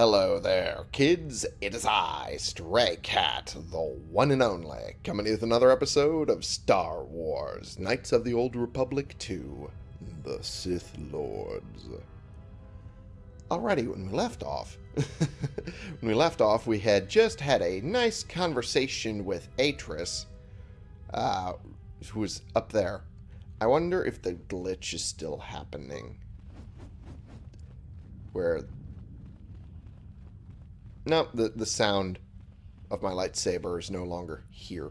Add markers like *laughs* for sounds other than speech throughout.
Hello there, kids. It is I, Stray Cat, the one and only, coming with another episode of Star Wars Knights of the Old Republic 2 The Sith Lords. Alrighty, when we left off, *laughs* when we left off, we had just had a nice conversation with Atris, uh, who was up there. I wonder if the glitch is still happening. Where no, the, the sound of my lightsaber is no longer here.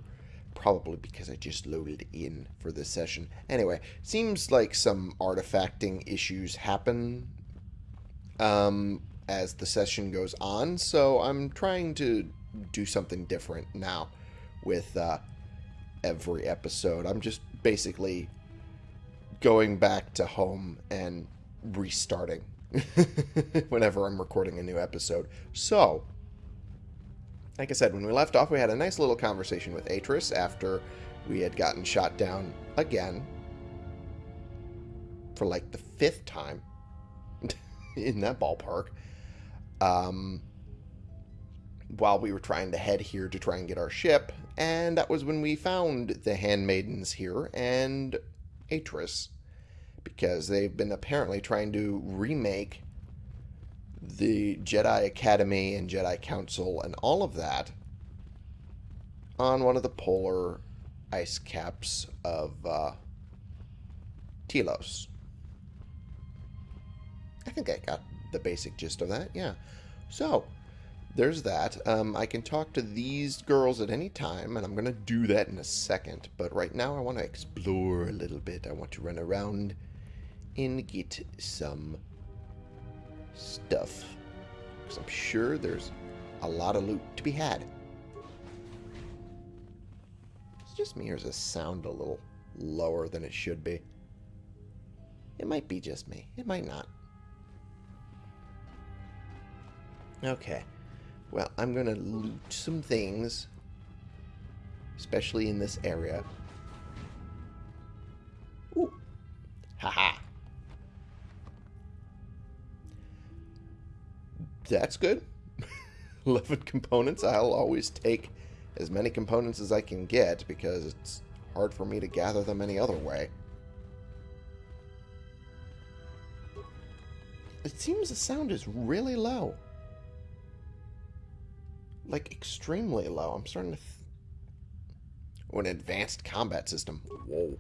Probably because I just loaded in for this session. Anyway, seems like some artifacting issues happen um, as the session goes on. So I'm trying to do something different now with uh, every episode. I'm just basically going back to home and restarting *laughs* whenever I'm recording a new episode. So, like I said, when we left off, we had a nice little conversation with Atris after we had gotten shot down again for like the fifth time *laughs* in that ballpark. Um, while we were trying to head here to try and get our ship, and that was when we found the handmaidens here and Atris because they've been apparently trying to remake the Jedi Academy and Jedi Council and all of that on one of the polar ice caps of uh, Telos. I think I got the basic gist of that, yeah. So, there's that. Um, I can talk to these girls at any time, and I'm going to do that in a second. But right now, I want to explore a little bit. I want to run around and get some stuff. Because I'm sure there's a lot of loot to be had. It's just me, or does this sound a little lower than it should be? It might be just me. It might not. Okay. Well, I'm going to loot some things. Especially in this area. Ooh. Haha. That's good. *laughs* 11 components. I'll always take as many components as I can get because it's hard for me to gather them any other way. It seems the sound is really low. Like, extremely low. I'm starting to... Oh, an advanced combat system. Whoa.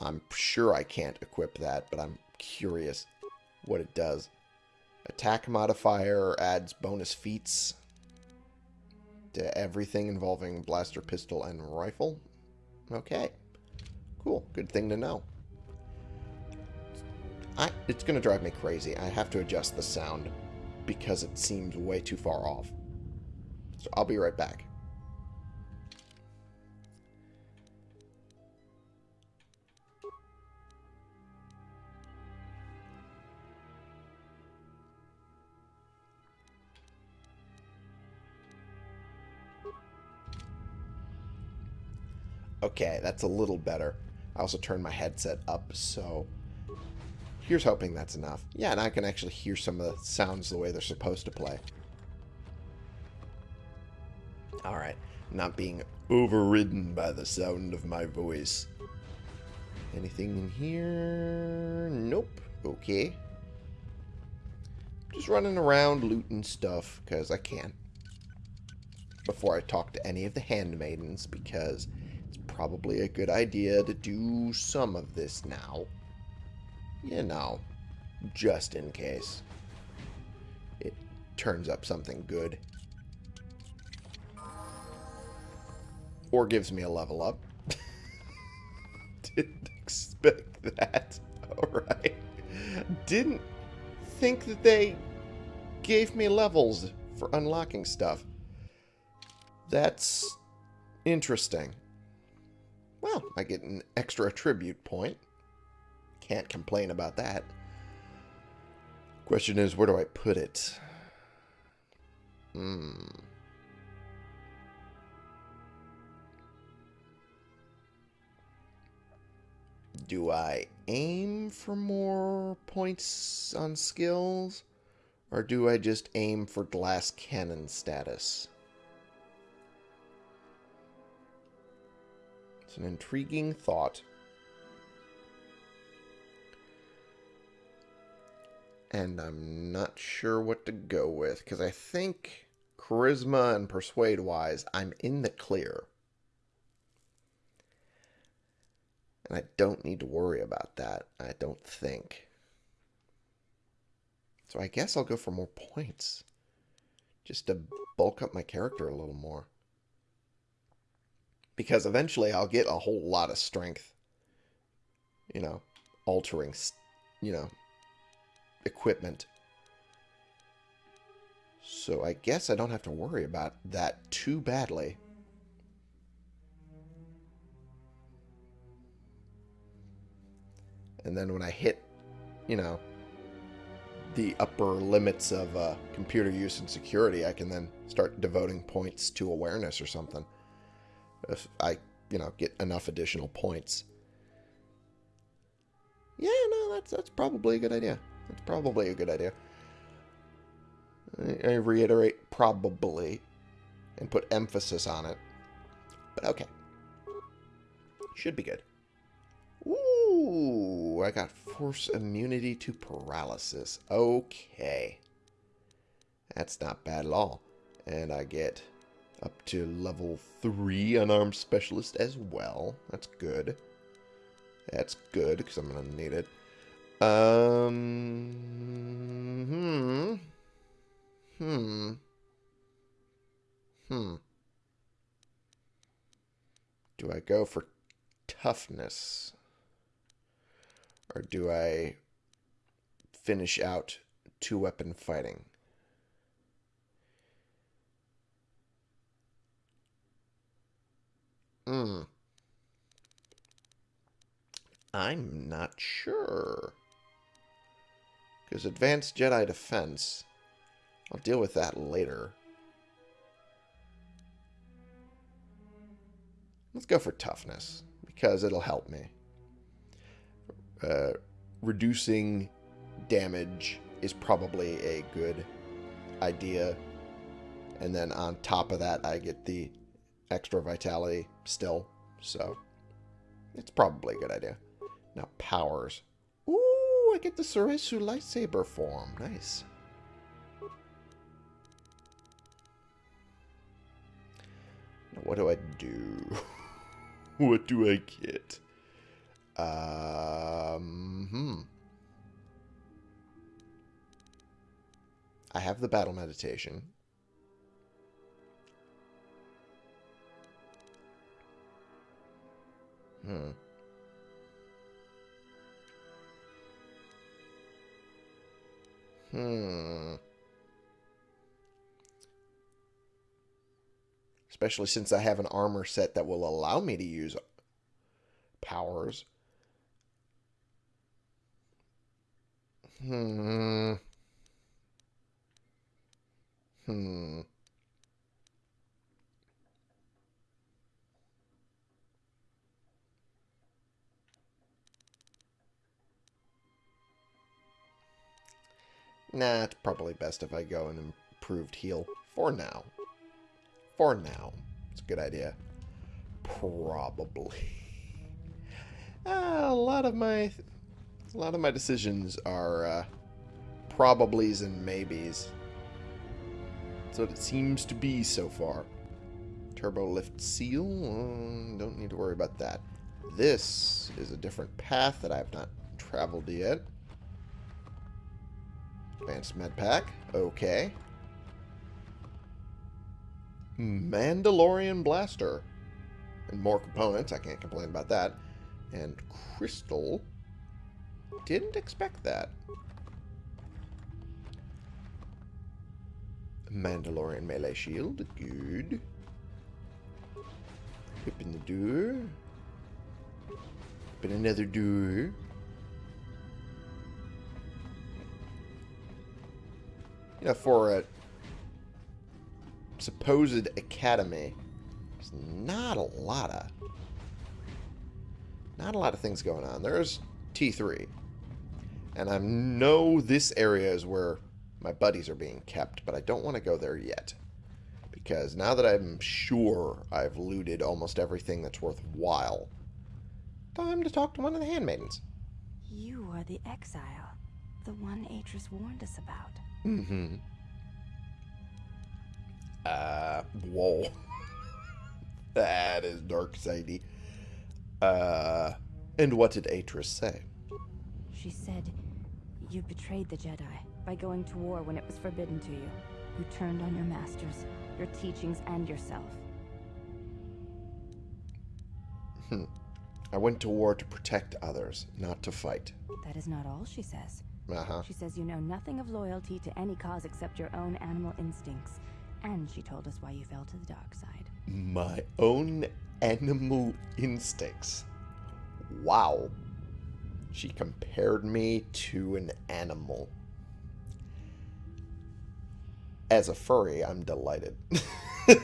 I'm sure I can't equip that, but I'm curious what it does. Attack modifier adds bonus feats to everything involving blaster, pistol, and rifle. Okay. Cool. Good thing to know. I, it's going to drive me crazy. I have to adjust the sound because it seems way too far off. So I'll be right back. Okay, that's a little better. I also turned my headset up, so here's hoping that's enough. Yeah, and I can actually hear some of the sounds the way they're supposed to play. Alright, not being overridden by the sound of my voice. Anything in here? Nope. Okay. Just running around looting stuff, because I can. Before I talk to any of the handmaidens, because probably a good idea to do some of this now. You know, just in case it turns up something good. Or gives me a level up. *laughs* Didn't expect that. *laughs* Alright. Didn't think that they gave me levels for unlocking stuff. That's interesting. Well, I get an extra attribute point. Can't complain about that. Question is, where do I put it? Hmm. Do I aim for more points on skills? Or do I just aim for glass cannon status? It's an intriguing thought. And I'm not sure what to go with, because I think charisma and persuade wise, I'm in the clear. And I don't need to worry about that, I don't think. So I guess I'll go for more points. Just to bulk up my character a little more. Because eventually I'll get a whole lot of strength. You know, altering, you know, equipment. So I guess I don't have to worry about that too badly. And then when I hit, you know, the upper limits of uh, computer use and security, I can then start devoting points to awareness or something. If I, you know, get enough additional points. Yeah, no, that's that's probably a good idea. That's probably a good idea. I, I reiterate probably and put emphasis on it. But okay. Should be good. Ooh, I got force immunity to paralysis. Okay. That's not bad at all. And I get up to level 3 unarmed specialist as well. That's good. That's good, because I'm going to need it. Um, hmm. Hmm. Hmm. Do I go for toughness? Or do I finish out two-weapon fighting? Hmm. I'm not sure. Because Advanced Jedi Defense, I'll deal with that later. Let's go for toughness, because it'll help me. Uh, reducing damage is probably a good idea. And then on top of that, I get the extra vitality still. So, it's probably a good idea. Now, powers. Ooh, I get the Soresu lightsaber form. Nice. Now, what do I do? *laughs* what do I get? Um, hmm. I have the battle meditation. Hmm. Hmm. Especially since I have an armor set that will allow me to use powers. Hmm. Hmm. Nah, it's probably best if I go an improved heal. For now. For now. It's a good idea. Probably. Uh, *laughs* a lot of my... A lot of my decisions are uh, probablys and maybes. That's what it seems to be so far. Turbo lift seal? Uh, don't need to worry about that. This is a different path that I have not traveled yet. Advanced med pack. Okay. Mandalorian blaster. And more components. I can't complain about that. And crystal. Didn't expect that. Mandalorian melee shield. Good. Open the door. Open another door. You know, for a supposed academy, there's not a lot of not a lot of things going on. There's T3. And I know this area is where my buddies are being kept, but I don't want to go there yet. Because now that I'm sure I've looted almost everything that's worthwhile, time to talk to one of the handmaidens. You are the exile, the one Atris warned us about. Mm-hmm. Uh, whoa. *laughs* that is dark sidey. Uh, and what did Atris say? She said, You betrayed the Jedi by going to war when it was forbidden to you. You turned on your masters, your teachings, and yourself. Hmm. I went to war to protect others, not to fight. That is not all she says. Uh-huh. She says you know nothing of loyalty to any cause except your own animal instincts. And she told us why you fell to the dark side. My own animal instincts. Wow. She compared me to an animal. As a furry, I'm delighted. *laughs*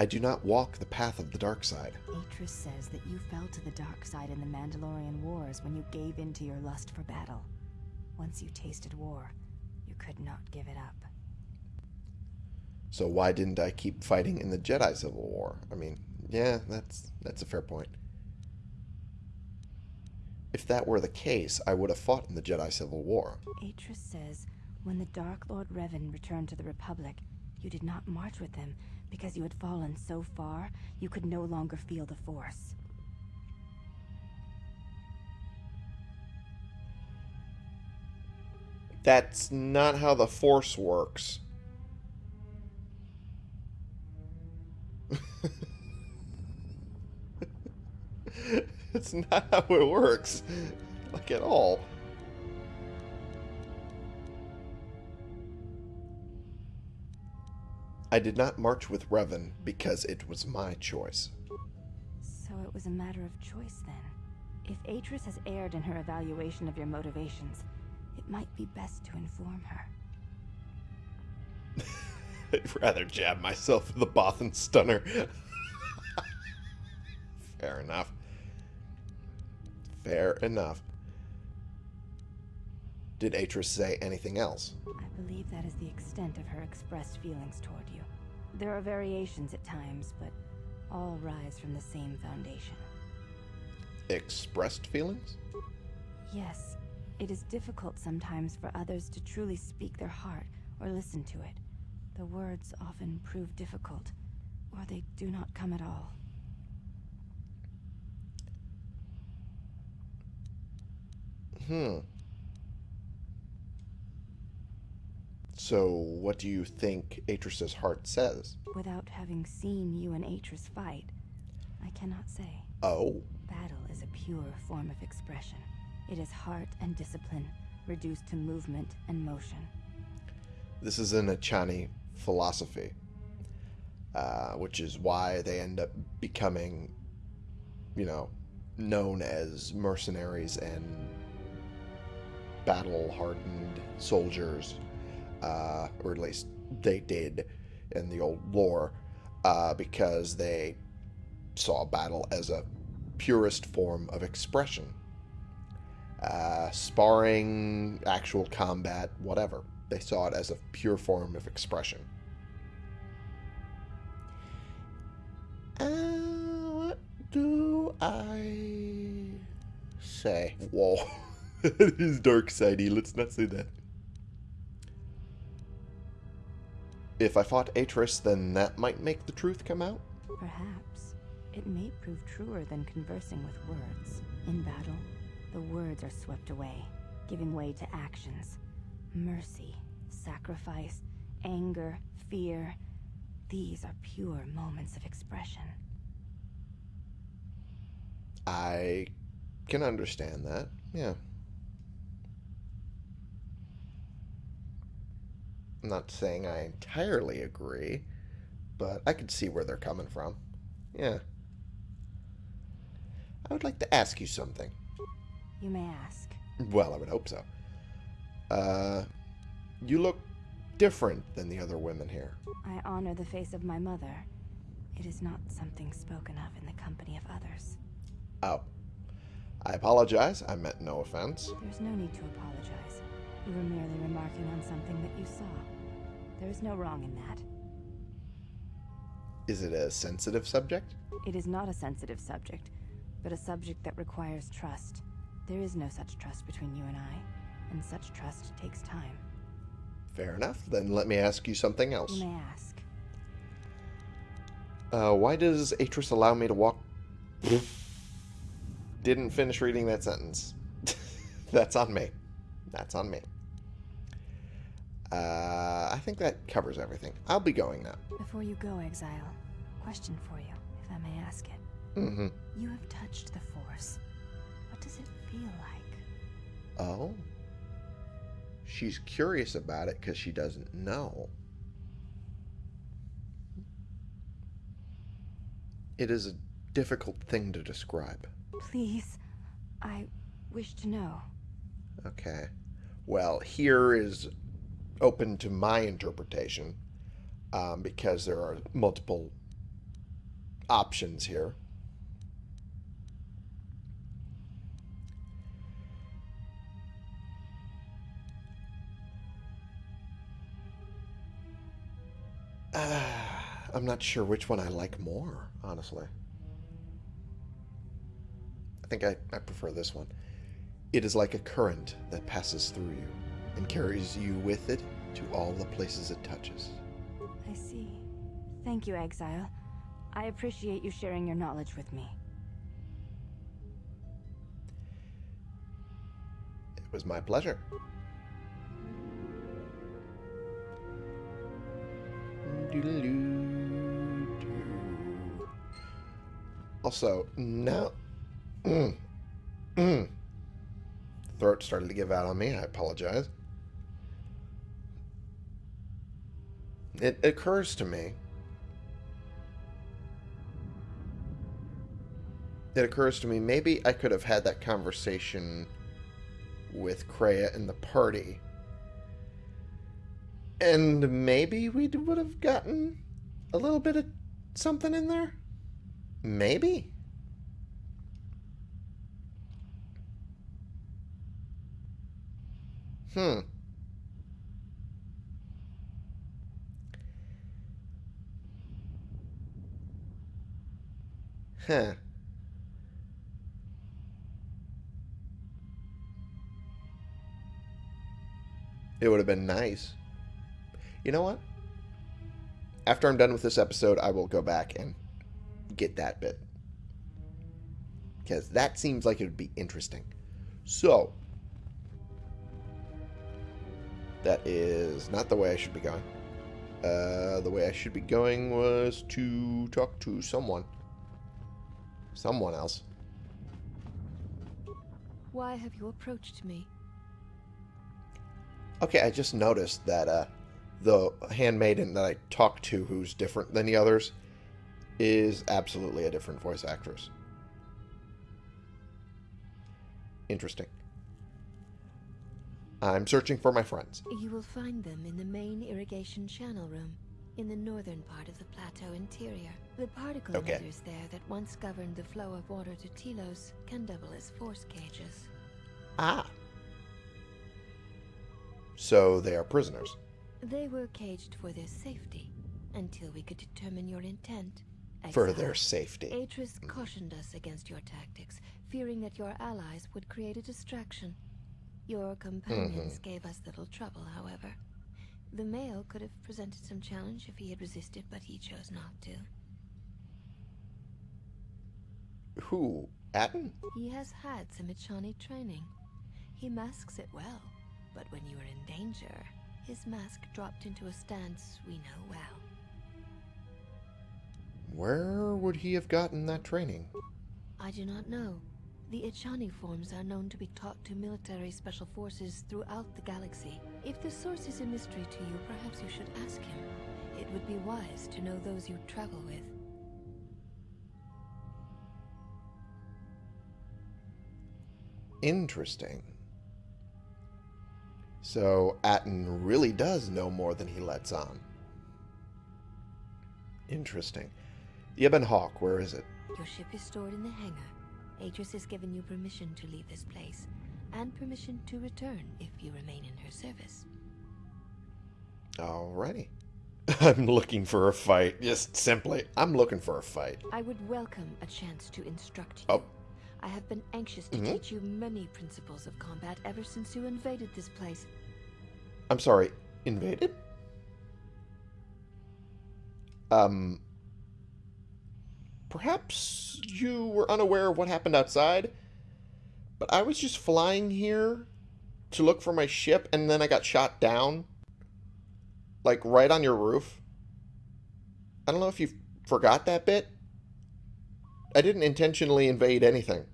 I do not walk the path of the dark side. Atris says that you fell to the dark side in the Mandalorian Wars when you gave in to your lust for battle. Once you tasted war, you could not give it up. So why didn't I keep fighting in the Jedi Civil War? I mean, yeah, that's that's a fair point. If that were the case, I would have fought in the Jedi Civil War. Atris says when the Dark Lord Revan returned to the Republic, you did not march with him because you had fallen so far you could no longer feel the Force. That's not how the Force works. *laughs* it's not how it works. Like at all. I did not march with Revan because it was my choice. So it was a matter of choice then. If Atris has erred in her evaluation of your motivations, it might be best to inform her. *laughs* I'd rather jab myself with the Bothan stunner. *laughs* Fair enough. Fair enough. Did Atris say anything else? I believe that is the extent of her expressed feelings toward you. There are variations at times, but all rise from the same foundation. Expressed feelings? Yes, it is difficult sometimes for others to truly speak their heart or listen to it. The words often prove difficult, or they do not come at all. Hmm. So, what do you think Atris's heart says? Without having seen you and Atris fight, I cannot say. Oh. Battle is a pure form of expression. It is heart and discipline, reduced to movement and motion. This is an Echani philosophy, uh, which is why they end up becoming, you know, known as mercenaries and battle hardened soldiers, uh, or at least they did in the old lore, uh, because they saw battle as a purest form of expression. Uh, sparring, actual combat, whatever. They saw it as a pure form of expression. Uh, what do I say? Whoa. *laughs* that is dark sidey. Let's not say that. If I fought Atris, then that might make the truth come out? Perhaps. It may prove truer than conversing with words. In battle, the words are swept away, giving way to actions. Mercy, sacrifice, anger, fear. These are pure moments of expression. I can understand that. Yeah. I'm not saying I entirely agree, but I could see where they're coming from. Yeah. I would like to ask you something. You may ask. Well, I would hope so. Uh, you look different than the other women here. I honor the face of my mother. It is not something spoken of in the company of others. Oh. I apologize. I meant no offense. There's no need to apologize. You were merely remarking on something that you saw. There is no wrong in that. Is it a sensitive subject? It is not a sensitive subject, but a subject that requires trust. There is no such trust between you and I, and such trust takes time. Fair enough. Then let me ask you something else. You may ask. Uh, why does Atris allow me to walk... Didn't finish reading that sentence. *laughs* That's on me. That's on me. Uh, I think that covers everything. I'll be going now. Before you go, Exile, question for you, if I may ask it. Mm-hmm. You have touched the Force. What does it feel like? Oh? She's curious about it because she doesn't know. It is a difficult thing to describe. Please, I wish to know. Okay. Well, here is open to my interpretation um, because there are multiple options here. Uh, *sighs* I'm not sure which one I like more, honestly. I think I, I prefer this one. It is like a current that passes through you and carries you with it to all the places it touches. I see. Thank you, Exile. I appreciate you sharing your knowledge with me. It was my pleasure. Also, now... Mm, mm. Throat started to give out on me. I apologize. It occurs to me. It occurs to me maybe I could have had that conversation with Kreia and the party. And maybe we would have gotten a little bit of something in there? Maybe. Hmm. Huh. It would have been nice. You know what? After I'm done with this episode, I will go back and get that bit. Because that seems like it would be interesting. So, that is not the way I should be going. Uh, the way I should be going was to talk to someone. Someone else. Why have you approached me? Okay, I just noticed that uh, the handmaiden that I talked to, who's different than the others, is absolutely a different voice actress. Interesting. I'm searching for my friends. You will find them in the main irrigation channel room, in the northern part of the plateau interior. The particle Okay. there that once governed the flow of water to Telos can double as force cages. Ah. So they are prisoners. They were caged for their safety, until we could determine your intent. For their safety. Atris cautioned us against your tactics, fearing that your allies would create a distraction. Your companions mm-hmm. gave us little trouble, however. The male could have presented some challenge if he had resisted, but he chose not to. Who? Atton? He has had some Echani training. He masks it well, but when you are in danger, his mask dropped into a stance we know well. Where would he have gotten that training? I do not know. The Echani forms are known to be taught to military special forces throughout the galaxy. If the source is a mystery to you, perhaps you should ask him. It would be wise to know those you travel with. Interesting. So Atton really does know more than he lets on. Interesting. The Ebon Hawk, where is it? Your ship is stored in the hangar. Atris has given you permission to leave this place, and permission to return if you remain in her service. Alrighty. *laughs* I'm looking for a fight. Just simply, I'm looking for a fight. I would welcome a chance to instruct you. Oh. I have been anxious to Mhm. teach you many principles of combat ever since you invaded this place. I'm sorry, invaded? Um. Perhaps you were unaware of what happened outside, but I was just flying here to look for my ship and then I got shot down. Like right on your roof. I don't know if you forgot that bit. I didn't intentionally invade anything.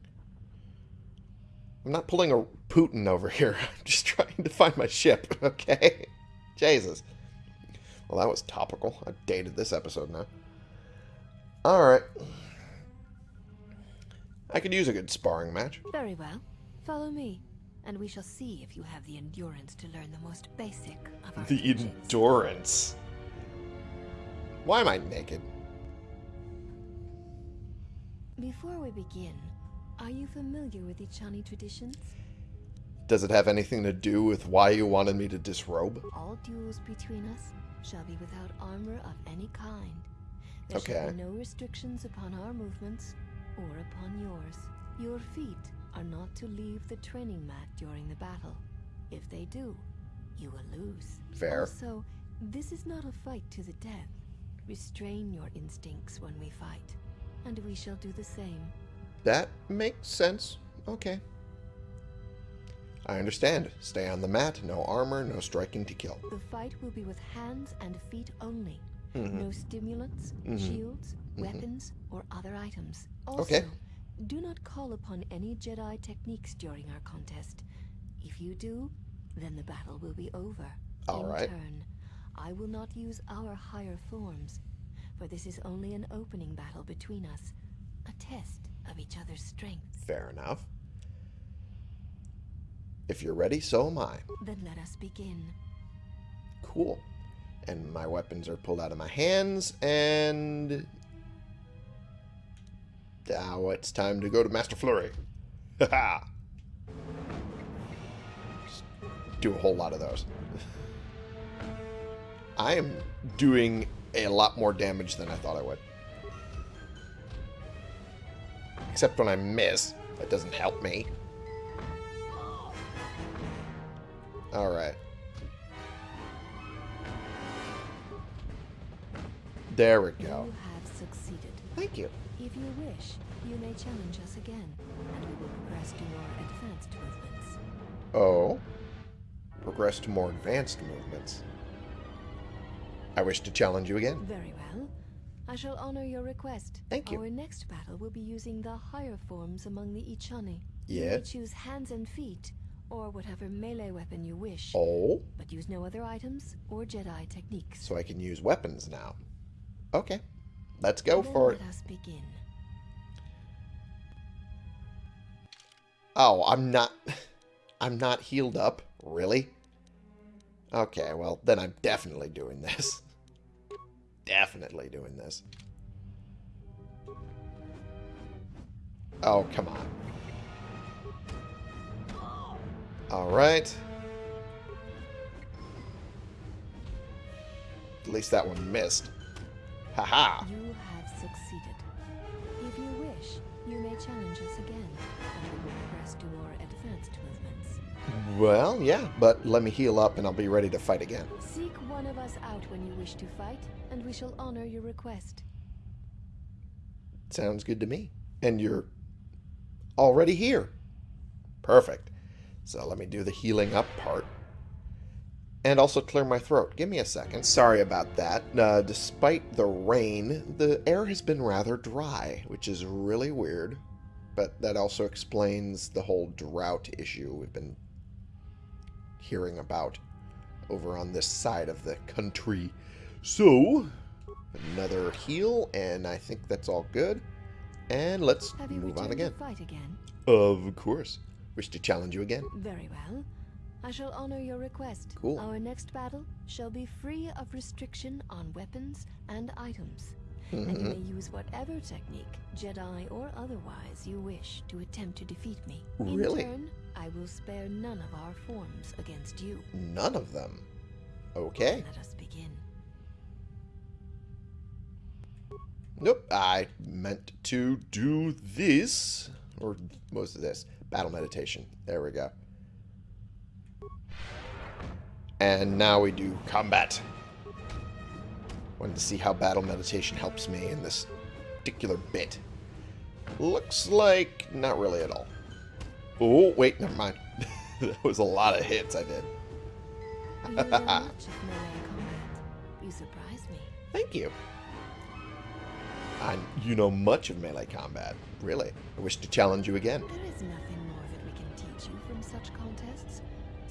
I'm not pulling a Putin over here. *laughs* I'm just trying to find my ship, *laughs* okay? Jesus. Well, that was topical. I've dated this episode now. Alright. I could use a good sparring match. Very well. Follow me, and we shall see if you have the endurance to learn the most basic of our The endurance. Why am I naked? Before we begin, are you familiar with Echani traditions? Does it have anything to do with why you wanted me to disrobe? All duels between us shall be without armor of any kind. There shall Okay. be no restrictions upon our movements or upon yours. Your feet are not to leave the training mat during the battle. If they do, you will lose. Fair. Also, this is not a fight to the death. Restrain your instincts when we fight, and we shall do the same. That makes sense. Okay. I understand. Stay on the mat, no armor, no striking to kill. The fight will be with hands and feet only. Mhm. No stimulants, Mhm. shields, Mhm. weapons, or other items. Also, Okay. do not call upon any Jedi techniques during our contest. If you do, then the battle will be over. All In right. turn, I will not use our higher forms, for this is only an opening battle between us, a test of each other's strength. Fair enough. If you're ready, so am I. Then let us begin. Cool. And my weapons are pulled out of my hands, and now it's time to go to Master Flurry. Haha. Do a whole lot of those. I am doing a lot more damage than I thought I would. Except when I miss. That doesn't help me. Alright. There we You go. have succeeded. Thank you. If you wish, you may challenge us again, and we will progress to more advanced movements. Oh. Progress to more advanced movements. I wish to challenge you again. Very well. I shall honor your request. Thank you. Our next battle will be using the higher forms among the Echani. You Yeah. choose hands and feet, or whatever melee weapon you wish, Oh, but use no other items or Jedi techniques. so I can use weapons now. Okay. Let's go Then for it. Oh, I'm not... *laughs* I'm not healed up. Really? Okay, well, then I'm definitely doing this. *laughs* definitely doing this. Oh, come on. Alright. At least that one missed. Haha. You have succeeded. If you wish, you may challenge us again, and we will progress to more advanced movements. Well, yeah, but let me heal up and I'll be ready to fight again. Seek one of us out when you wish to fight, and we shall honor your request. Sounds good to me. And you're already here. Perfect. So let me do the healing up part. And also clear my throat. Give me a second. Sorry about that. Uh, despite the rain, the air has been rather dry, which is really weird. But that also explains the whole drought issue we've been hearing about over on this side of the country. So, another heal, and I think that's all good. And let's move on again. again? Of course. Wish to challenge you again. Very well. I shall honor your request. Cool. Our next battle shall be free of restriction on weapons and items. and you may mm-hmm. use whatever technique, Jedi or otherwise, you wish to attempt to defeat me. Really? In turn, I will spare none of our forms against you. None of them. Okay. Let us begin. Nope. I meant to do this. Or most of this. Battle meditation. There we go. And now we do combat. Wanted to see how battle meditation helps me in this particular bit. Looks like not really at all. Oh, wait, never mind. *laughs* that was a lot of hits I did. You know much of melee combat. You surprise me. Thank you. I, you know much of melee combat. Really. I wish to challenge you again. There is nothing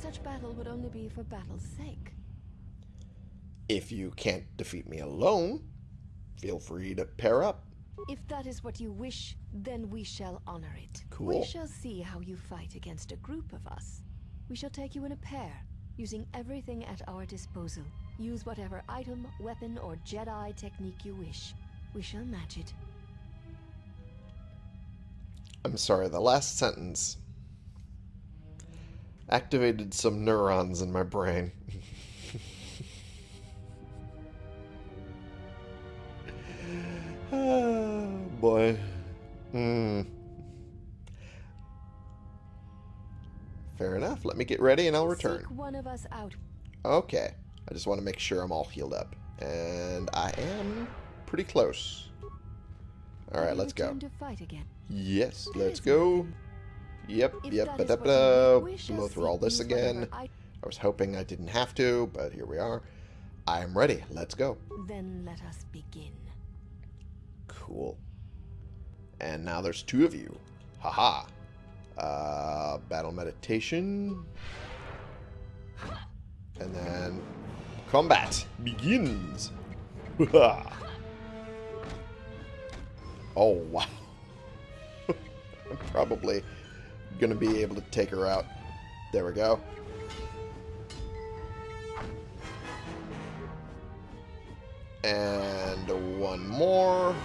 Such battle would only be for battle's sake. If you can't defeat me alone, feel free to pair up. If that is what you wish, then we shall honor it. Cool. We shall see how you fight against a group of us. We shall take you in a pair, using everything at our disposal. Use whatever item, weapon, or Jedi technique you wish. We shall match it. I'm sorry, the last sentence activated some neurons in my brain. oh, *laughs* boy. Hmm. Fair enough. Let me get ready and I'll return. Seek one of us out. Okay. I just want to make sure I'm all healed up. And I am pretty close. Alright, let's go. to fight again. Yes, let's go. Yep, If yep, ba da ba da. wish, we shall Blow through all this again. i- I was hoping I didn't have to, but here we are. I am ready. Let's go. Then let us begin. Cool. And now there's two of you. Haha. Uh, battle meditation. And then combat begins. *laughs* oh, wow. I'm *laughs* probably going to be able to take her out. There we go. And one more.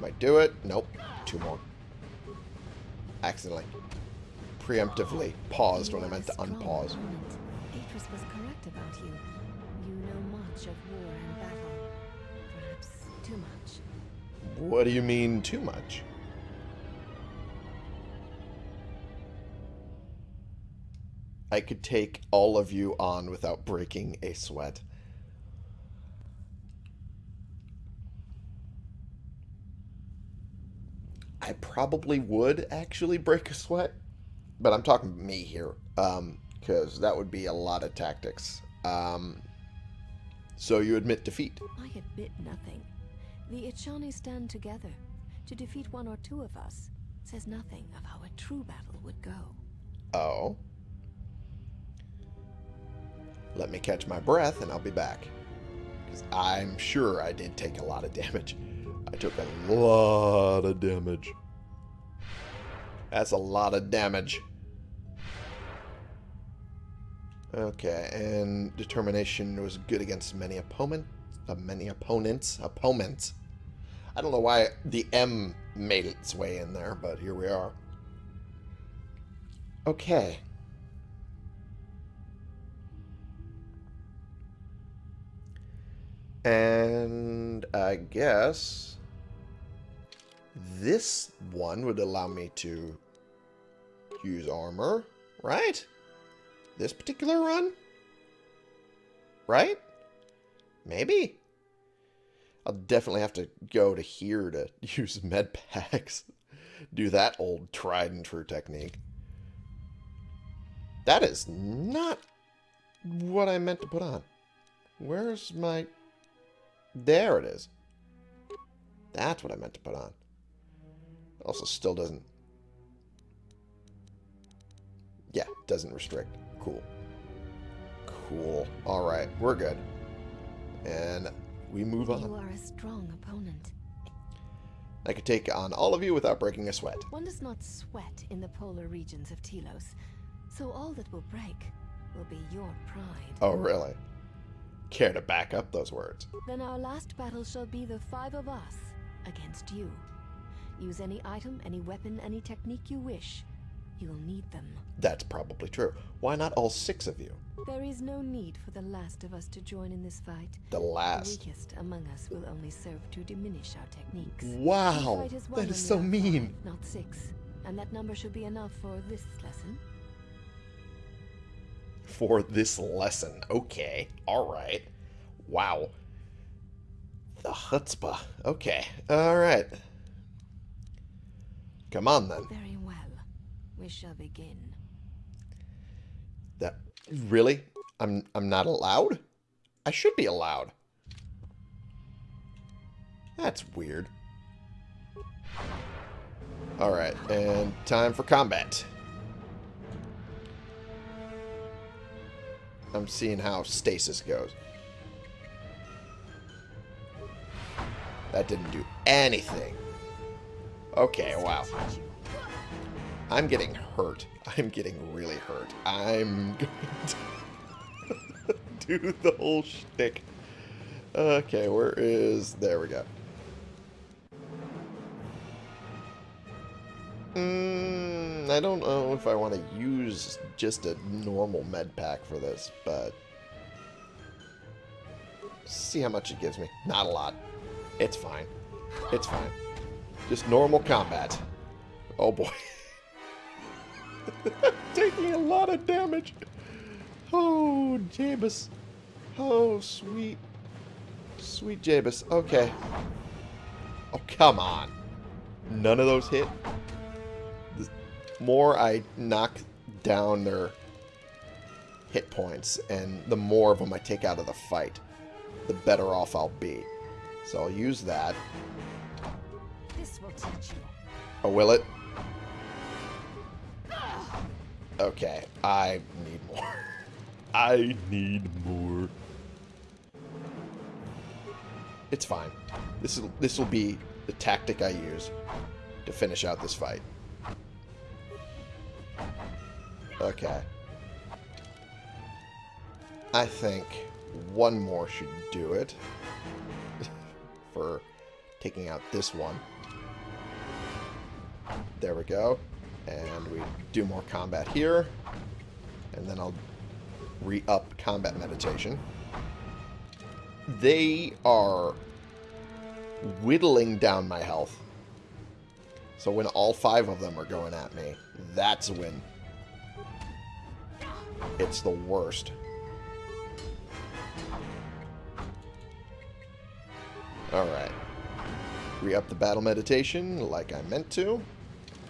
Might do it. Nope. Two more. Accidentally. Preemptively paused when I meant to unpause. Was correct about you. You know much of war and battle. Perhaps too much. What do you mean too much? I could take all of you on without breaking a sweat. I probably would actually break a sweat, but I'm talking me here, because that would be a lot of tactics. Um, so you admit defeat. I admit nothing. The Echani stand together. To defeat one or two of us says nothing of how a true battle would go. Oh. Let me catch my breath and I'll be back. Because I'm sure I did take a lot of damage. I took a lot of damage. That's a lot of damage. Okay, and determination was good against many opponent, uh, many opponents, opponents. I don't know why the M made its way in there, but here we are. Okay. And I guess this one would allow me to use armor, right? This particular run? Right? Maybe. I'll definitely have to go to here to *laughs* use med packs. Do that old tried and true technique. That is not what I meant to put on. Where's my... There it is. That's what I meant to put on. Also still doesn't... Yeah, doesn't restrict. Cool. Cool. Alright, we're good. And we move on. You are a strong opponent. I could take on all of you without breaking a sweat. One does not sweat in the polar regions of Telos, so all that will break will be your pride. Oh, really? Care to back up those words. Then our last battle shall be the five of us against you. Use any item, any weapon, any technique you wish. You'll need them. That's probably true. Why not all six of you? There is no need for the last of us to join in this fight. The The last. weakest among us will only serve to diminish our techniques. Wow, We fight as one that is so mean. five, not six. And that number should be enough for this lesson. For this lesson. Okay, alright. Wow. The chutzpah. Okay, alright. Come on then. Very well. We shall begin. That really? I'm I'm not allowed? I should be allowed. That's weird. Alright, and time for combat. I'm seeing how stasis goes. That didn't do anything. Okay, wow. I'm getting hurt. I'm getting really hurt. I'm *laughs* going to do the whole shtick. Okay, where is... There we go. Mm, I don't know if I want to use just a normal med pack for this, but... See how much it gives me. Not a lot. It's fine. It's fine. Just normal combat. Oh boy. *laughs* Taking a lot of damage. Oh, Jabus. Oh, sweet. Sweet Jabus. Okay. Oh, come on. None of those hit. More I knock down their hit points, and the more of them I take out of the fight, the better off I'll be. So I'll use that. This will teach you. Oh, will it? Okay, I need more. *laughs* I need more. It's fine. This is this will be the tactic I use to finish out this fight. Okay. I think one more should do it *laughs* for taking out this one. There we go. And we do more combat here. And then I'll re-up combat meditation. They are whittling down my health. So when all five of them are going at me, that's when it's the worst. Alright. Re-up the battle meditation like I meant to.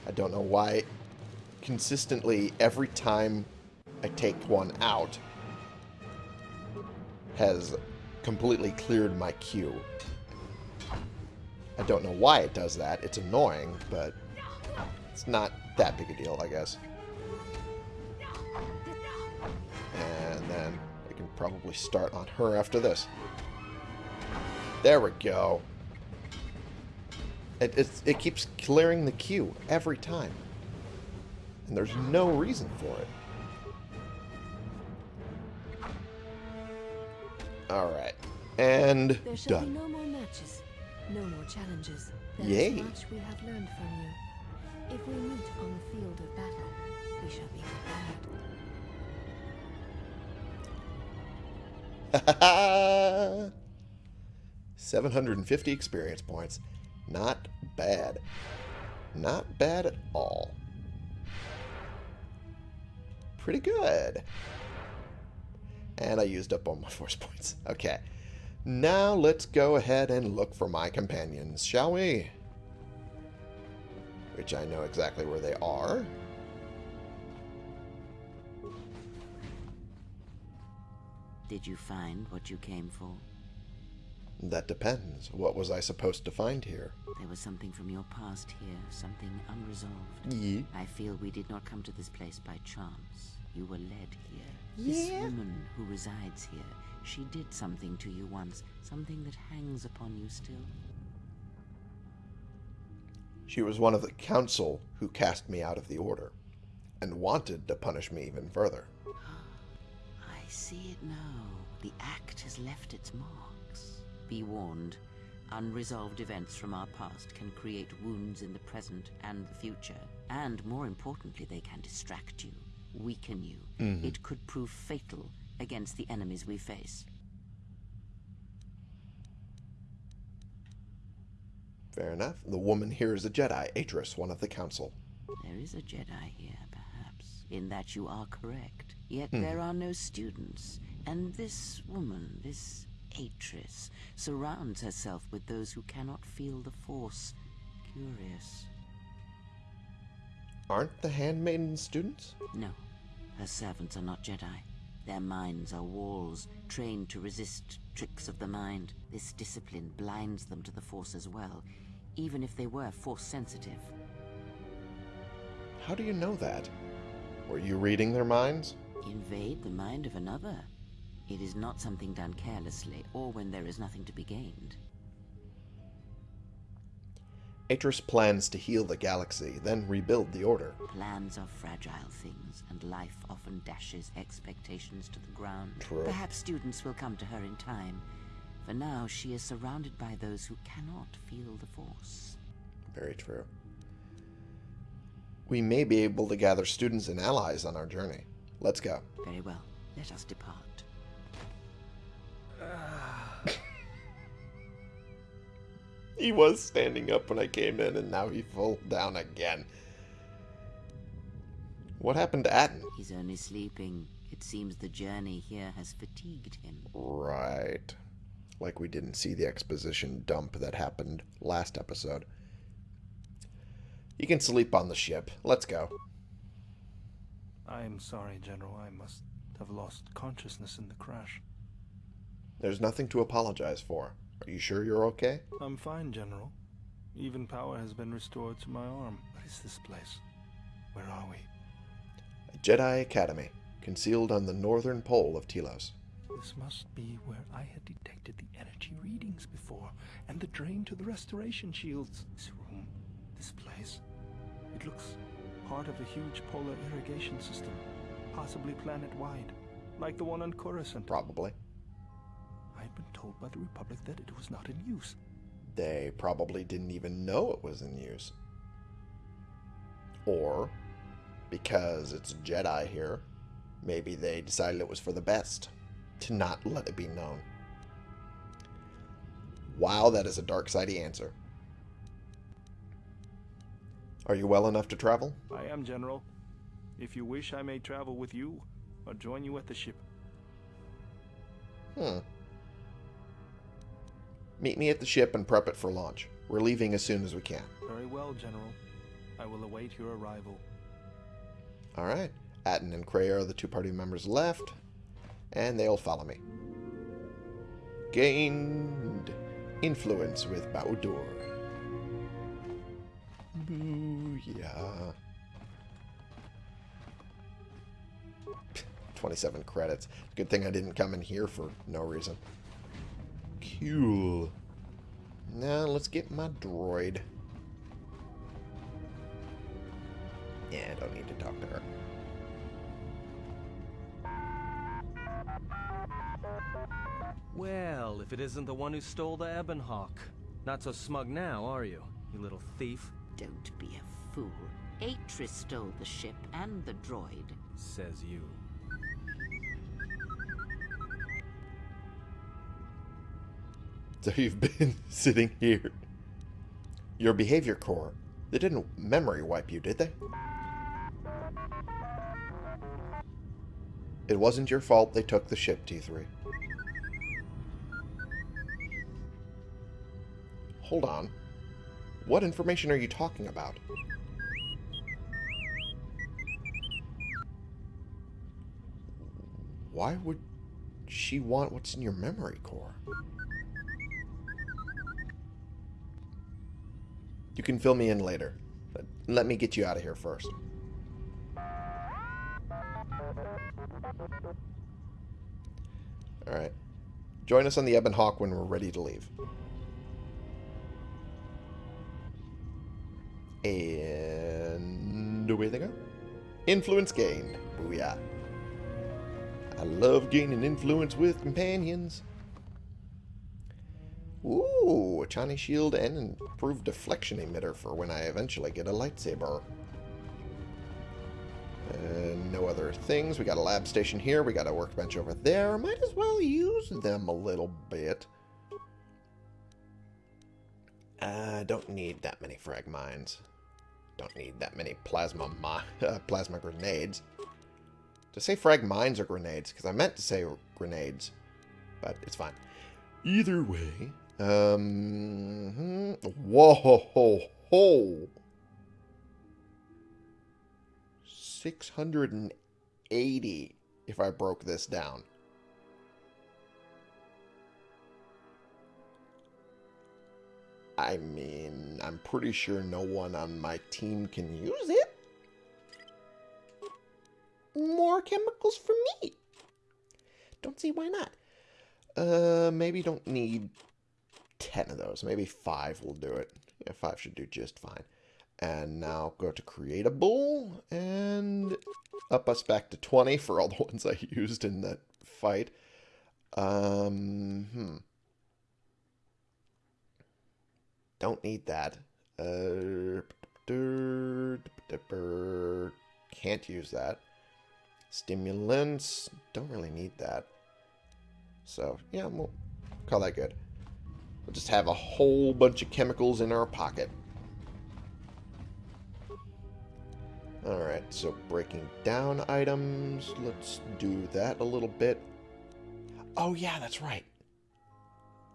I don't know why consistently every time I take one out has completely cleared my queue. I don't know why it does that. It's annoying, but it's not that big a deal, I guess. And I can probably start on her after this. There we go. It, it's, it keeps clearing the queue every time. And there's no reason for it. Alright. And There shall done. be no more matches, no more challenges. There Yay. much we have learned from you. If we meet on the field of battle, we shall be prepared. *laughs* 750 experience points. Not bad. Not bad at all. Pretty good. And I used up all my *laughs* force points. Okay. Now let's go ahead and look for my companions, shall we? Which I know exactly where they are. Did you find what you came for? That depends. What was I supposed to find here? There was something from your past here, something unresolved. Ye? I feel we did not come to this place by chance. You were led here. This woman who resides here, she did something to you once, something that hangs upon you still. She was one of the council who cast me out of the order, and wanted to punish me even further. I see it now. The act has left its marks. Be warned. Unresolved events from our past can create wounds in the present and the future. And more importantly, they can distract you, weaken you. Mm-hmm. It could prove fatal against the enemies we face. Fair enough. The woman here is a Jedi, Atris, one of the council. There is a Jedi here, perhaps, in that you are correct. Yet hmm. there are no students, and this woman, this Atris, surrounds herself with those who cannot feel the Force. Curious. Aren't the handmaidens students? No, her servants are not Jedi. Their minds are walls, trained to resist tricks of the mind. This discipline blinds them to the Force as well, even if they were Force sensitive. How do you know that? Were you reading their minds? Invade the mind of another. It is not something done carelessly, or when there is nothing to be gained. Atris plans to heal the galaxy, then rebuild the Order. Plans are fragile things, and life often dashes expectations to the ground. True. Perhaps students will come to her in time. For now, she is surrounded by those who cannot feel the Force. Very true. We may be able to gather students and allies on our journey. Let's go. Very well, let us depart. *laughs* He was standing up when I came in, and now he fell down again. What happened to Atton? He's only sleeping. It seems the journey here has fatigued him. Right. Like we didn't see the exposition dump that happened last episode. You can sleep on the ship. Let's go. I am sorry, General. I must have lost consciousness in the crash. There's nothing to apologize for. Are you sure you're okay? I'm fine, General. Even power has been restored to my arm. What is this place? Where are we? A Jedi Academy, concealed on the northern pole of Telos. This must be where I had detected the energy readings before, and the drain to the restoration shields. This room, this place. It looks part of a huge polar irrigation system, possibly planet-wide, like the one on Coruscant. Probably. I'd been told by the Republic that it was not in use. They probably didn't even know it was in use. Or, because it's Jedi here, maybe they decided it was for the best to not let it be known. Wow, that is a dark sidey answer. Are you well enough to travel? I am, General. If you wish, I may travel with you, or join you at the ship. Hmm. Meet me at the ship and prep it for launch. We're leaving as soon as we can. Very well, General. I will await your arrival. All right. Atton and Kreia are the two party members left, and they'll follow me. Gained influence with Bao-Dur. Booyah. 27 credits. Good thing I didn't come in here for no reason. Cool. Now let's get my droid. Yeah, I don't need to talk to her. Well, if it isn't the one who stole the Ebon Hawk. Not so smug now, are you, you little thief? Don't be a fool. Atris stole the ship and the droid. Says you. So you've been *laughs* sitting here. Your behavior core. They didn't memory wipe you, did they? It wasn't your fault they took the ship, T3. Hold on. What information are you talking about? Why would she want what's in your memory core? You can fill me in later. But let me get you out of here first. Alright. Join us on the Ebon Hawk when we're ready to leave. And away they go. Influence gained. Booyah. I love gaining influence with companions. Ooh, Echani shield and an improved deflection emitter for when I eventually get a lightsaber. Uh, no other things. We got a lab station here. We got a workbench over there. Might as well use them a little bit. Uh, don't need that many frag mines. Don't need that many plasma uh, *laughs* plasma grenades. To say frag mines or grenades, because I meant to say grenades, but it's fine. Either way, um, whoa, ho, ho, ho. 680 if I broke this down. I mean, I'm pretty sure no one on my team can use it. Chemicals for me. Don't see why not. Uh, maybe don't need 10 of those. Maybe 5 will do it. Yeah, 5 should do just fine. And now go to creatable and up us back to 20 for all the *laughs* ones I used in that fight. Um, hmm. Don't need that. Uh, can't use that. Stimulants, don't really need that. So, yeah, we'll call that good. We'll just have a whole bunch of chemicals in our pocket. Alright, so breaking down items. Let's do that a little bit. Oh, yeah, that's right.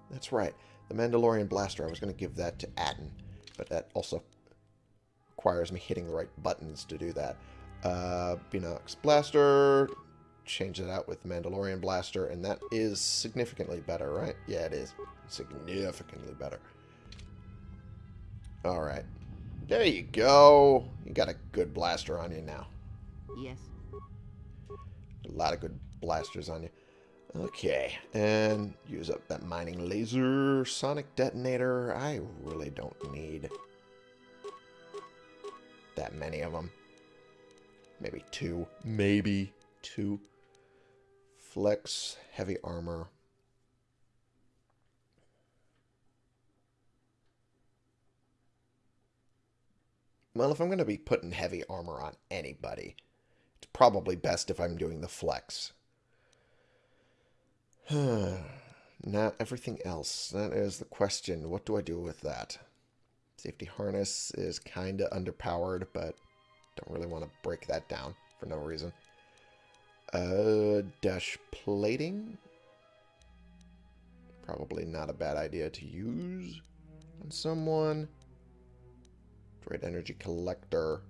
That's right. The Mandalorian Blaster, I was going to give that to Atton, but that also requires me hitting the right buttons to do that. Uh, Binox Blaster, change that out with Mandalorian Blaster, and that is significantly better, right? Yeah, it is. Significantly better. Alright. There you go. You got a good blaster on you now. Yes. A lot of good blasters on you. Okay, and use up that mining laser, sonic detonator. I really don't need that many of them. Maybe two. Maybe two. Flex, heavy armor. Well, if I'm going to be putting heavy armor on anybody, it's probably best if I'm doing the flex. *sighs* now, everything else. That is the question. What do I do with that? Safety harness is kind of underpowered, but don't really want to break that down for no reason. Uh, dash plating? Probably not a bad idea to use on someone. Great energy collector.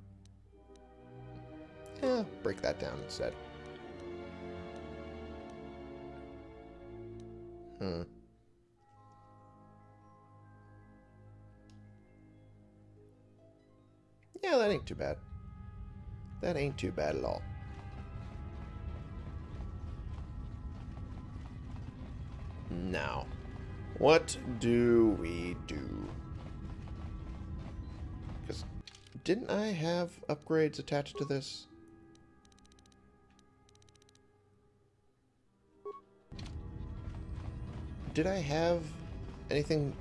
Yeah, break that down instead. Hmm. Yeah, that ain't too bad. That ain't too bad at all. Now, what do we do? Because didn't I have upgrades attached to this? Did I have anything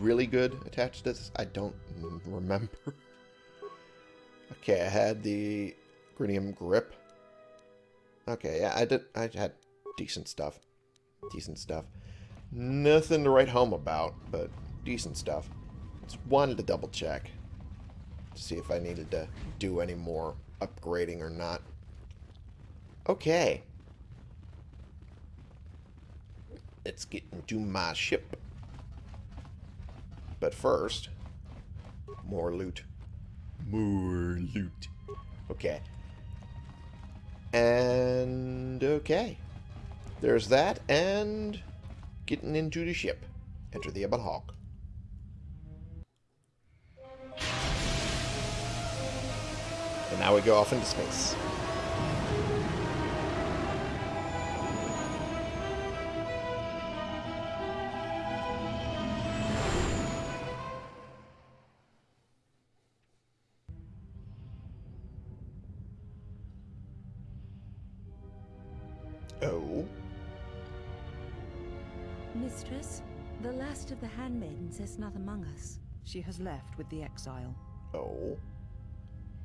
really good attached to this? I don't remember. *laughs* okay, I had the Grinium Grip. Okay, yeah, I did. I had decent stuff. Decent stuff. Nothing to write home about, but decent stuff. Just wanted to double check to see if I needed to do any more upgrading or not. Okay. Let's get into my ship. But first, more loot. More loot. Okay. And okay. There's that, and getting into the ship. Enter the Ebon Hawk. And now we go off into space. Handmaidens is not among us. She has left with the exile. Oh?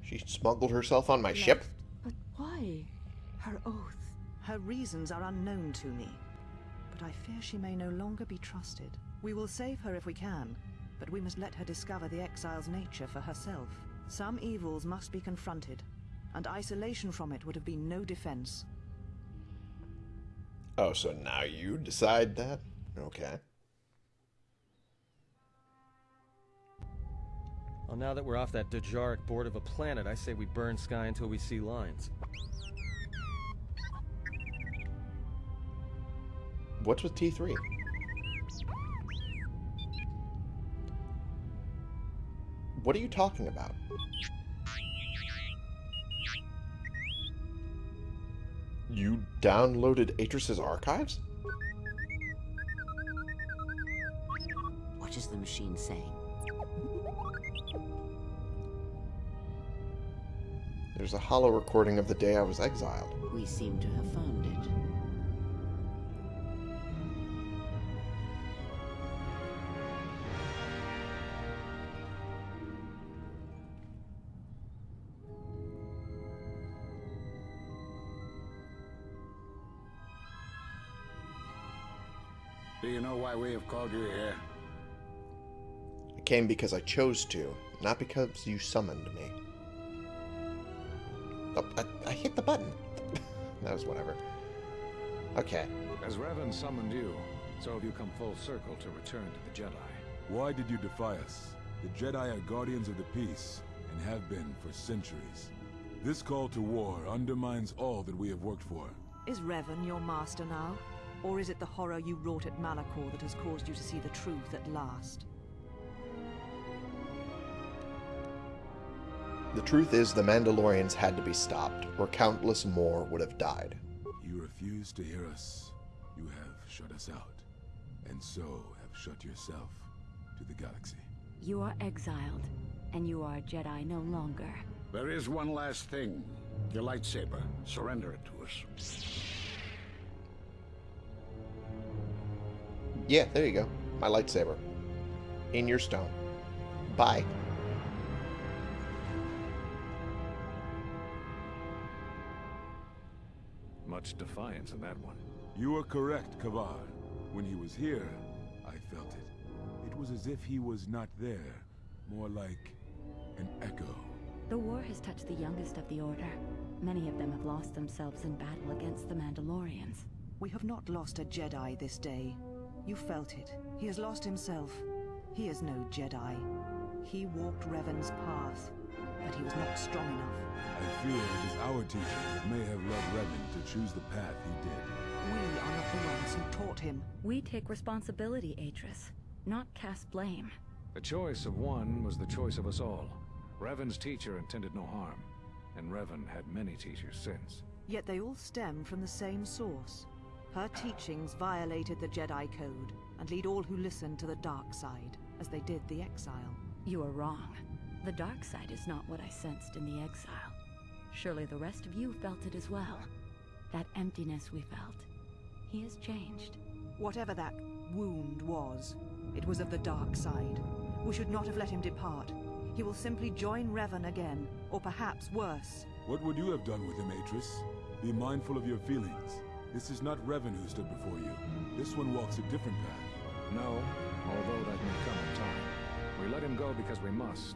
She smuggled herself on my ship? But why? Her oath. Her reasons are unknown to me, but I fear she may no longer be trusted. We will save her if we can, but we must let her discover the exile's nature for herself. Some evils must be confronted, and isolation from it would have been no defense. Oh, so now you decide that? Okay. Well, now that we're off that Dejarik board of a planet, I say we burn sky until we see lines. What's with T3? What are you talking about? You downloaded Atris's archives? What is the machine saying? There's a holo recording of the day I was exiled. We seem to have found it. Do you know why we have called you here? I came because I chose to, not because you summoned me. Oh, I, I hit the button. *laughs* that was whatever. Okay. As Revan summoned you, so have you come full circle to return to the Jedi. Why did you defy us? The Jedi are guardians of the peace, and have been for centuries. This call to war undermines all that we have worked for. Is Revan your master now? Or is it the horror you wrought at Malachor that has caused you to see the truth at last? The truth is the Mandalorians had to be stopped, or countless more would have died. You refuse to hear us. You have shut us out, and so have shut yourself to the galaxy. You are exiled, and you are a Jedi no longer. There is one last thing. Your lightsaber. Surrender it to us. Yeah, there you go. My lightsaber. In your stone. Bye. Much defiance in that one. You are correct, Kavar. When he was here, I felt it. It was as if he was not there. More like an echo. The war has touched the youngest of the Order. Many of them have lost themselves in battle against the Mandalorians. We have not lost a Jedi this day. You felt it. He has lost himself. He is no Jedi. He walked Revan's path, but he was not strong enough. I fear it is our teachers that may have led Revan to choose the path he did. We are not the ones who taught him. We take responsibility, Atris, not cast blame. The choice of one was the choice of us all. Revan's teacher intended no harm, and Revan had many teachers since. Yet they all stem from the same source. Her teachings violated the Jedi Code, and lead all who listen to the dark side, as they did the exile. You are wrong. The dark side is not what I sensed in the exile. Surely the rest of you felt it as well. That emptiness we felt. He has changed. Whatever that wound was, it was of the dark side. We should not have let him depart. He will simply join Revan again, or perhaps worse. What would you have done with him, Atris? Be mindful of your feelings. This is not Revan who stood before you. This one walks a different path. No, although that may come in time. We let him go because we must.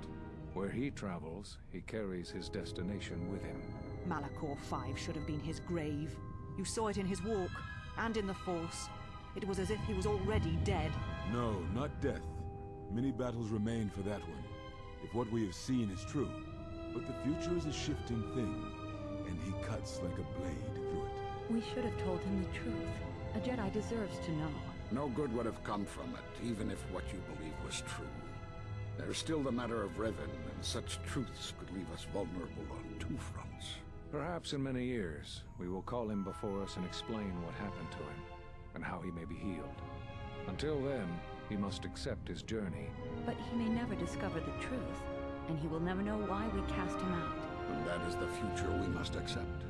Where he travels, he carries his destination with him. Malachor 5 should have been his grave. You saw it in his walk, and in the Force. It was as if he was already dead. No, not death. Many battles remain for that one, if what we have seen is true. But the future is a shifting thing, and he cuts like a blade through it. We should have told him the truth. A Jedi deserves to know. No good would have come from it, even if what you believe was true. There's still the matter of Revan, and such truths could leave us vulnerable on two fronts. Perhaps in many years, we will call him before us and explain what happened to him, and how he may be healed. Until then, he must accept his journey. But he may never discover the truth, and he will never know why we cast him out. And that is the future we must accept.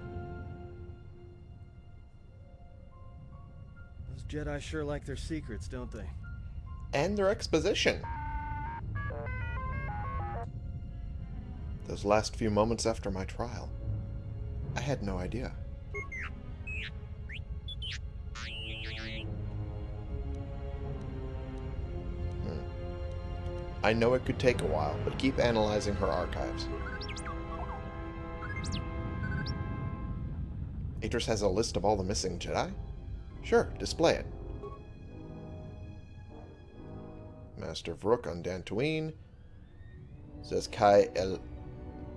Those Jedi sure like their secrets, don't they? And their exposition. Those last few moments after my trial, I had no idea. Hmm. I know it could take a while, but keep analyzing her archives. Atris has a list of all the missing Jedi? Sure, display it. Master Vrook on Dantooine. Says Kai El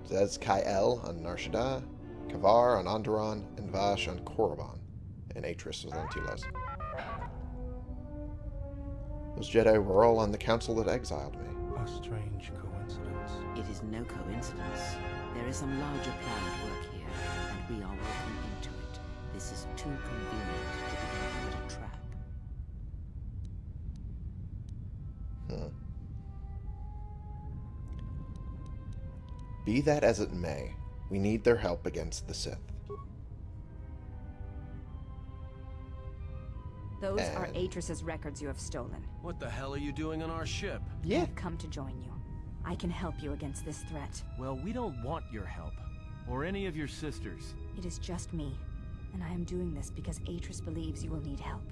Zez-Kai on Nar Shaddaa, Kavar on Onderon, and Vash on Korriban, and Atris was on Telos. Those Jedi were all on the council that exiled me. A strange coincidence. It is no coincidence. There is some larger plan at work here, and we are working Be that as it may, we need their help against the Sith. Those are And- Atris's records you have stolen. What the hell are you doing on our ship? Yeah. I've come to join you. I can help you against this threat. Well, we don't want your help. Or any of your sisters. It is just me, and I am doing this because Atris believes you will need help.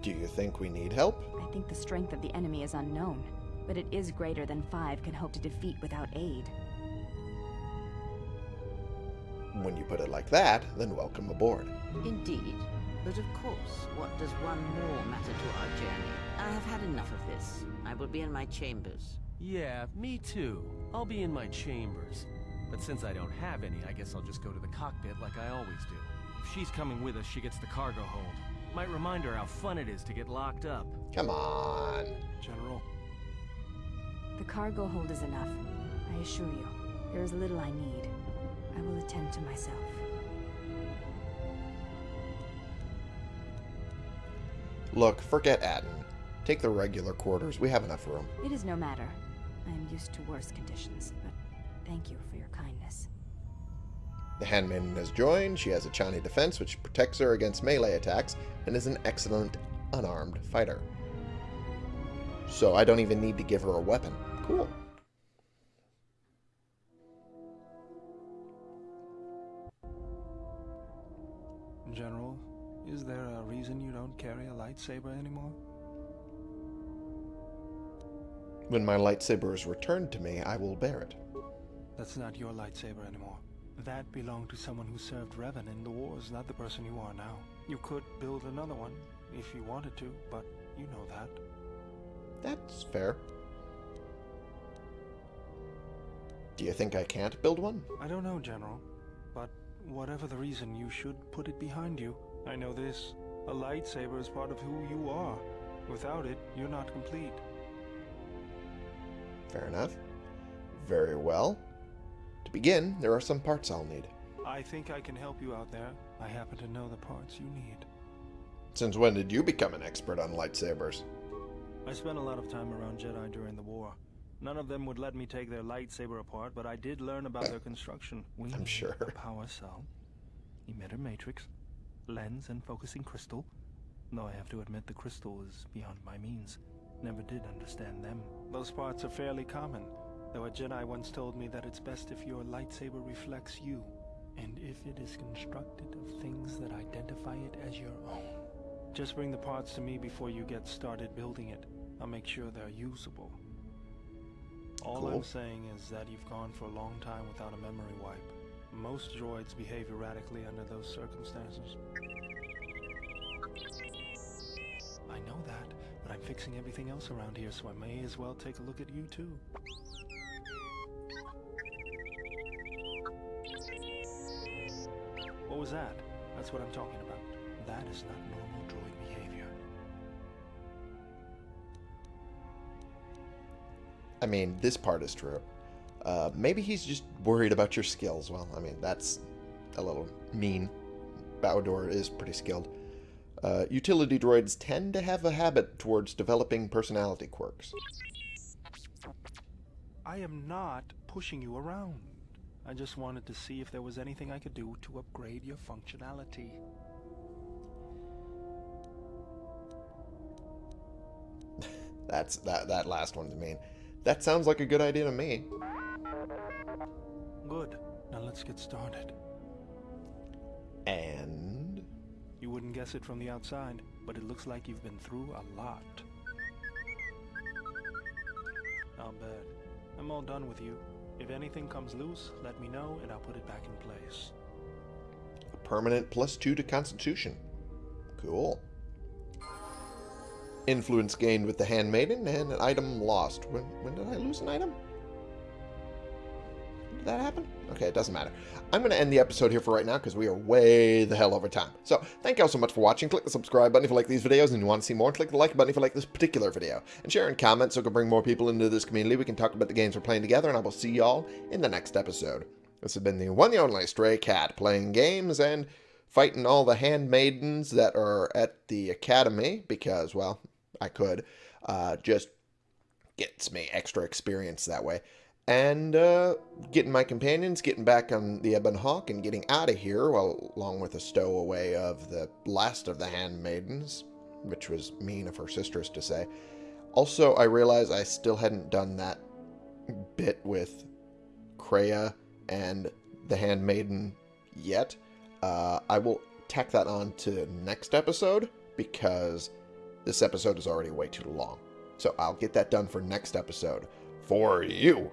Do you think we need help? I think the strength of the enemy is unknown, but it is greater than five can hope to defeat without aid. When you put it like that, then welcome aboard. Indeed. But of course, what does one more matter to our journey? I have had enough of this. I will be in my chambers. Yeah, me too. I'll be in my chambers. But since I don't have any, I guess I'll just go to the cockpit like I always do. If she's coming with us, she gets the cargo hold. Might remind her how fun it is to get locked up. Come on. General, The cargo hold is enough. I assure you, there is little I need. I will attend to myself. Look, forget Atton. Take the regular quarters. We have enough room. It is no matter. I am used to worse conditions, but thank you for your kindness. The Handmaiden has joined. She has Echani defense, which protects her against melee attacks, and is an excellent unarmed fighter. So I don't even need to give her a weapon. Cool. General, is there a reason you don't carry a lightsaber anymore? When my lightsaber is returned to me, I will bear it. That's not your lightsaber anymore. That belonged to someone who served Revan in the wars, not the person you are now. You could build another one, if you wanted to, but you know that. That's fair. Do you think I can't build one? I don't know, General, but whatever the reason, you should put it behind you. I know this. A lightsaber is part of who you are. Without it, you're not complete. Fair enough. Very well. To begin, there are some parts I'll need. I think I can help you out there. I happen to know the parts you need. Since when did you become an expert on lightsabers? I spent a lot of time around Jedi during the war. None of them would let me take their lightsaber apart, but I did learn about their construction. We I'm sure. A power cell, emitter matrix, lens and focusing crystal. Though I have to admit the crystal is beyond my means. Never did understand them. Those parts are fairly common, though a Jedi once told me that it's best if your lightsaber reflects you, and if it is constructed of things that identify it as your own. Just bring the parts to me before you get started building it. I'll make sure they're usable. All I'm saying is that you've gone for a long time without a memory wipe. Most droids behave erratically under those circumstances. I know that, but I'm fixing everything else around here, so I may as well take a look at you too. What was that? That's what I'm talking about. That is not normal I mean, this part is true. Uh, maybe he's just worried about your skills. Well, I mean, that's a little mean. Bao-Dur is pretty skilled. Uh, utility droids tend to have a habit towards developing personality quirks. I am not pushing you around. I just wanted to see if there was anything I could do to upgrade your functionality. *laughs* That's that that last one's mean. That sounds like a good idea to me. Good. Now let's get started. And You wouldn't guess it from the outside, but it looks like you've been through a lot. Not bad. I'm all done with you. If anything comes loose, let me know and I'll put it back in place. a permanent plus two to Constitution. Cool. Influence gained with the Handmaiden and an item lost. When when did I lose an item? Did that happen? Okay, it doesn't matter. I'm going to end the episode here for right now because we are way the hell over time. So, thank you all so much for watching. Click the subscribe button if you like these videos and you want to see more. Click the like button if you like this particular video. And share and comment so we can bring more people into this community. We can talk about the games we're playing together, and I will see y'all in the next episode. This has been the one and only Stray Cat playing games and fighting all the handmaidens that are at the academy because, well, I could. Uh, just gets me extra experience that way. And uh, getting my companions, getting back on the Ebon Hawk, and getting out of here, well, along with a stowaway of the last of the handmaidens, which was mean of her sisters to say. Also, I realized I still hadn't done that bit with Kreia and the handmaiden yet. Uh, I will tack that on to next episode because this episode is already way too long. So I'll get that done for next episode for you.